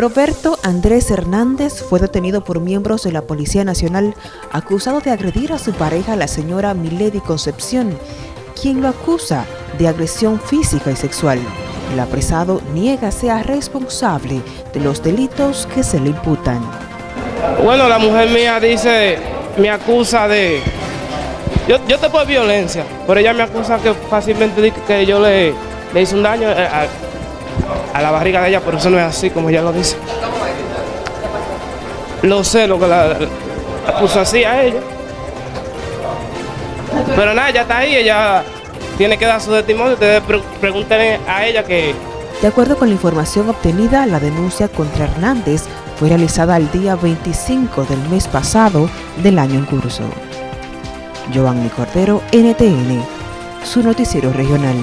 Roberto Andrés Hernández fue detenido por miembros de la Policía Nacional acusado de agredir a su pareja, la señora Milady Concepción, quien lo acusa de agresión física y sexual. El apresado niega sea responsable de los delitos que se le imputan. Bueno, la mujer mía dice, me acusa de... Yo, yo te puedo violencia, pero ella me acusa que fácilmente que yo le, le hice un daño eh, a, a la barriga de ella, pero eso no es así como ella lo dice. Lo sé, lo que la, puso así a ella. Pero nada, ya está ahí, ella tiene que dar su testimonio, ustedes pregúntenle a ella que... De acuerdo con la información obtenida, la denuncia contra Hernández fue realizada el día 25 del mes pasado del año en curso. Giovanni Cordero, NTN, su noticiero regional.